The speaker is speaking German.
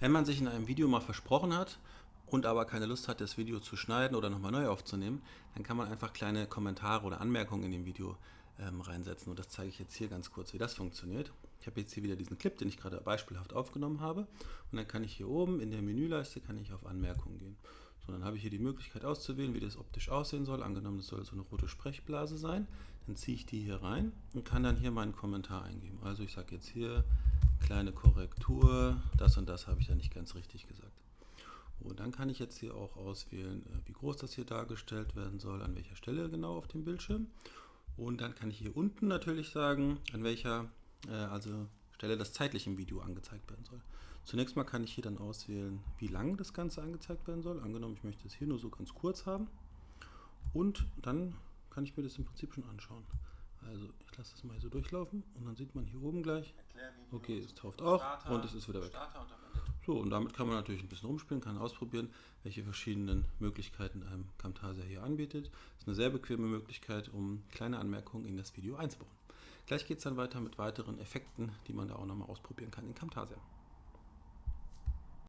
Wenn man sich in einem Video mal versprochen hat und aber keine Lust hat, das Video zu schneiden oder nochmal neu aufzunehmen, dann kann man einfach kleine Kommentare oder Anmerkungen in dem Video ähm, reinsetzen. Und das zeige ich jetzt hier ganz kurz, wie das funktioniert. Ich habe jetzt hier wieder diesen Clip, den ich gerade beispielhaft aufgenommen habe. Und dann kann ich hier oben in der Menüleiste kann ich auf Anmerkungen gehen. So, dann habe ich hier die Möglichkeit auszuwählen, wie das optisch aussehen soll. Angenommen, es soll so eine rote Sprechblase sein. Dann ziehe ich die hier rein und kann dann hier meinen Kommentar eingeben. Also ich sage jetzt hier kleine Korrektur, das und das habe ich da nicht ganz richtig gesagt. Und dann kann ich jetzt hier auch auswählen, äh, wie groß das hier dargestellt werden soll, an welcher Stelle genau auf dem Bildschirm. Und dann kann ich hier unten natürlich sagen, an welcher äh, also Stelle das zeitlich im Video angezeigt werden soll. Zunächst mal kann ich hier dann auswählen, wie lang das Ganze angezeigt werden soll. Angenommen, ich möchte es hier nur so ganz kurz haben. Und dann kann ich mir das im Prinzip schon anschauen. Also lasse das mal so durchlaufen und dann sieht man hier oben gleich, okay, es taucht auch Starter, und es ist wieder weg. Und. So, und damit kann man natürlich ein bisschen rumspielen, kann ausprobieren, welche verschiedenen Möglichkeiten einem Camtasia hier anbietet. Das ist eine sehr bequeme Möglichkeit, um kleine Anmerkungen in das Video einzubauen. Gleich geht es dann weiter mit weiteren Effekten, die man da auch nochmal ausprobieren kann in Camtasia.